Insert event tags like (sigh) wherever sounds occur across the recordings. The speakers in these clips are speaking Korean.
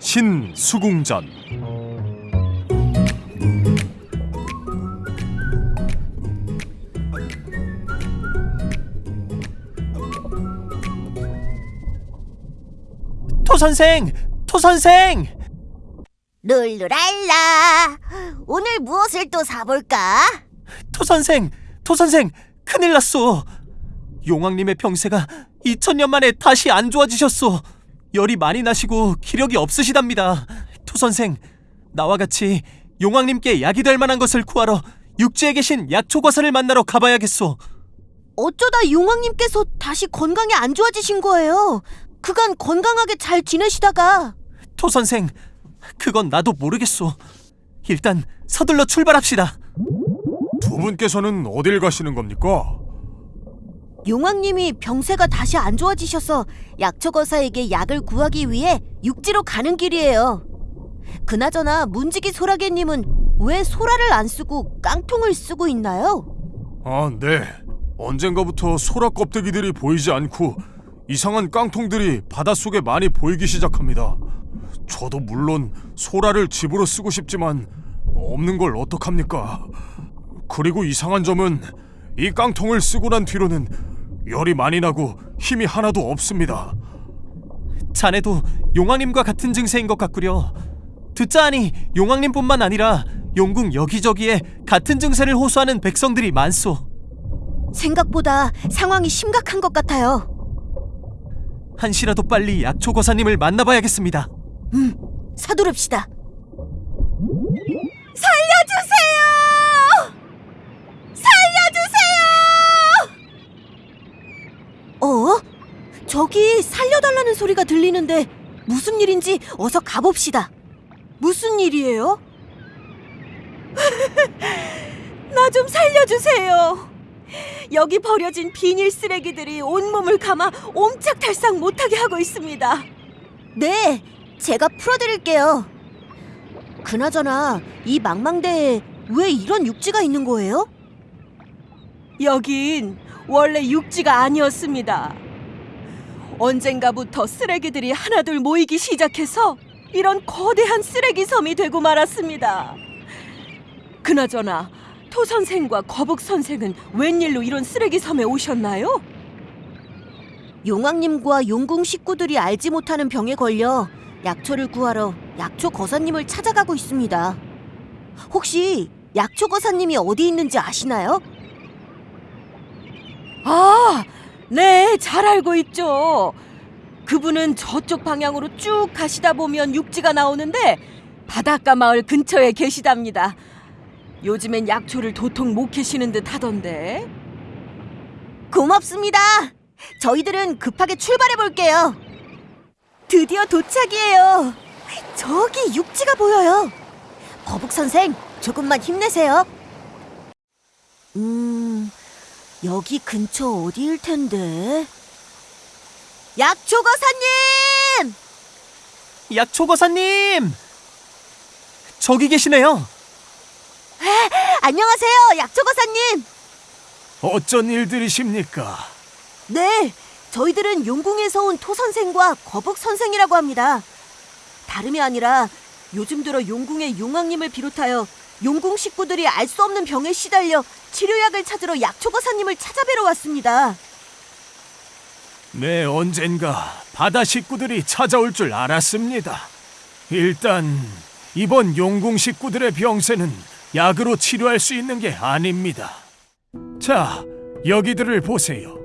신수궁전 토 선생, 토 선생. 룰루랄라 오늘 무엇을 또 사볼까? 토 선생, 토 선생, 큰일 났소. 용왕님의 병세가 2000년 만에 다시 안 좋아지셨소. 열이 많이 나시고 기력이 없으시답니다. 토 선생, 나와 같이 용왕님께 약이 될 만한 것을 구하러 육지에 계신 약초과사를 만나러 가봐야겠소. 어쩌다 용왕님께서 다시 건강이 안 좋아지신 거예요 그간 건강하게 잘 지내시다가 토 선생, 그건 나도 모르겠소. 일단 서둘러 출발합시다. 두 분께서는 어딜 가시는 겁니까? 용왕님이 병세가 다시 안 좋아지셔서 약초거사에게 약을 구하기 위해 육지로 가는 길이에요 그나저나 문지기 소라게님은 왜 소라를 안 쓰고 깡통을 쓰고 있나요? 아, 네. 언젠가부터 소라 껍데기들이 보이지 않고 이상한 깡통들이 바닷속에 많이 보이기 시작합니다. 저도 물론 소라를 집으로 쓰고 싶지만 없는 걸 어떡합니까? 그리고 이상한 점은 이 깡통을 쓰고 난 뒤로는 열이 많이 나고 힘이 하나도 없습니다. 자네도 용왕님과 같은 증세인 것 같구려. 듣자 하니 용왕님뿐만 아니라 용궁 여기저기에 같은 증세를 호소하는 백성들이 많소. 생각보다 상황이 심각한 것 같아요 한시라도 빨리 약초거사님을 만나봐야겠습니다. 음, 서두릅시다. 살려주세요! 살려주세요! 어? 저기 살려달라는 소리가 들리는데 무슨 일인지 어서 가봅시다. 무슨 일이에요? (laughs) 나 좀 살려주세요. 여기 버려진 비닐 쓰레기들이 온몸을 감아 옴짝달싹 못하게 하고 있습니다. 네, 제가 풀어드릴게요. 그나저나 이 망망대에 왜 이런 육지가 있는 거예요? 여긴 원래 육지가 아니었습니다. 언젠가부터 쓰레기들이 하나둘 모이기 시작해서 이런 거대한 쓰레기 섬이 되고 말았습니다. 그나저나 토 선생과 거북 선생은 웬일로 이런 쓰레기 섬에 오셨나요? 용왕님과 용궁 식구들이 알지 못하는 병에 걸려 약초를 구하러 약초 거사님을 찾아가고 있습니다. 혹시 약초 거사님이 어디 있는지 아시나요? 아, 네, 잘 알고 있죠. 그분은 저쪽 방향으로 쭉 가시다 보면 육지가 나오는데 바닷가 마을 근처에 계시답니다. 요즘엔 약초를 도통 못 캐시는 듯 하던데. 고맙습니다. 저희들은 급하게 출발해 볼게요. 드디어 도착이에요. 저기 육지가 보여요. 거북 선생, 조금만 힘내세요. 음, 여기 근처 어디일 텐데? 약초 거사님! 약초거사님! 저기 계시네요. 안녕하세요, 약초 거사님. 어쩐 일들이십니까? 네, 저희들은 용궁에서 온 토 선생과 거북 선생이라고 합니다. 다름이 아니라 요즘 들어 용궁의 용왕님을 비롯하여 용궁 식구들이 알 수 없는 병에 시달려 치료약을 찾으러 약초거사님을 찾아뵈러 왔습니다. 네, 언젠가 바다 식구들이 찾아올 줄 알았습니다. 일단 이번 용궁 식구들의 병세는 약으로 치료할 수 있는 게 아닙니다. 자, 여기들을 보세요.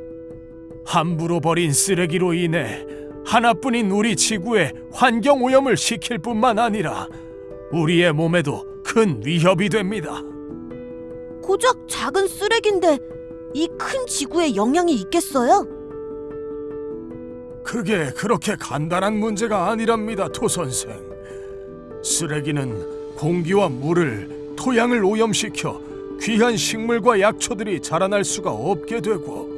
함부로 버린 쓰레기로 인해 하나뿐인 우리 지구에 환경 오염을 시킬 뿐만 아니라 우리의 몸에도 큰 위협이 됩니다. 고작 작은 쓰레기인데 이 큰 지구에 영향이 있겠어요? 그게 그렇게 간단한 문제가 아니랍니다, 토 선생. 쓰레기는 공기와 물을, 토양을 오염시켜 귀한 식물과 약초들이 자라날 수가 없게 되고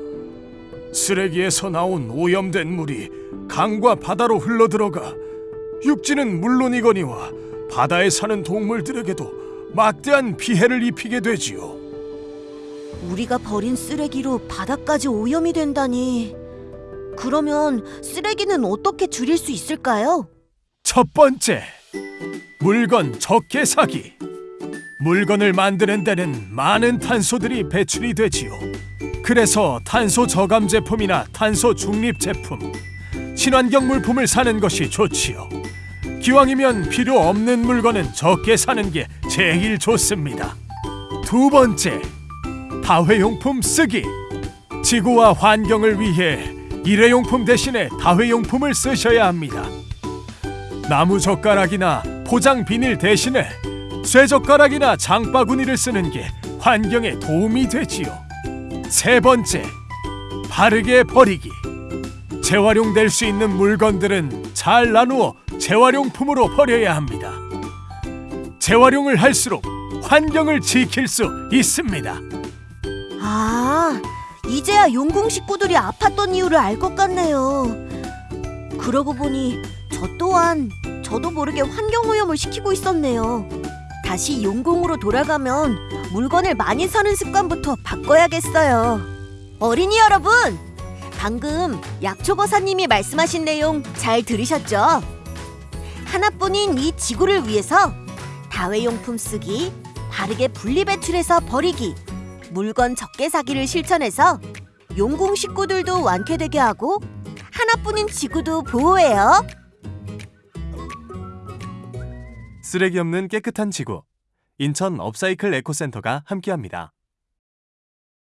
쓰레기에서 나온 오염된 물이 강과 바다로 흘러들어가 육지는 물론이거니와 바다에 사는 동물들에게도 막대한 피해를 입히게 되지요. 우리가 버린 쓰레기로 바다까지 오염이 된다니. 그러면 쓰레기는 어떻게 줄일 수 있을까요? 첫 번째, 물건 적게 사기. 물건을 만드는 데는 많은 탄소들이 배출이 되지요. 그래서 탄소 저감 제품이나 탄소 중립 제품, 친환경 물품을 사는 것이 좋지요. 기왕이면 필요 없는 물건은 적게 사는 게 제일 좋습니다. 두 번째, 다회용품 쓰기. 지구와 환경을 위해 일회용품 대신에 다회용품을 쓰셔야 합니다. 나무 젓가락이나 포장 비닐 대신에 쇠젓가락이나 장바구니를 쓰는 게 환경에 도움이 되지요. 세 번째, 바르게 버리기. 재활용될 수 있는 물건들은 잘 나누어 재활용품으로 버려야 합니다. 재활용을 할수록 환경을 지킬 수 있습니다. 아, 이제야 용궁 식구들이 아팠던 이유를 알 것 같네요. 그러고 보니 저 또한 저도 모르게 환경 오염을 시키고 있었네요. 다시 용궁으로 돌아가면 물건을 많이 사는 습관부터 바꿔야겠어요. 어린이 여러분, 방금 약초거사님이 말씀하신 내용 잘 들으셨죠? 하나뿐인 이 지구를 위해서 다회용품 쓰기, 바르게 분리배출해서 버리기, 물건 적게 사기를 실천해서 용궁 식구들도 완쾌되게 하고 하나뿐인 지구도 보호해요. 쓰레기 없는 깨끗한 지구. 인천 업사이클 에코센터가 함께합니다.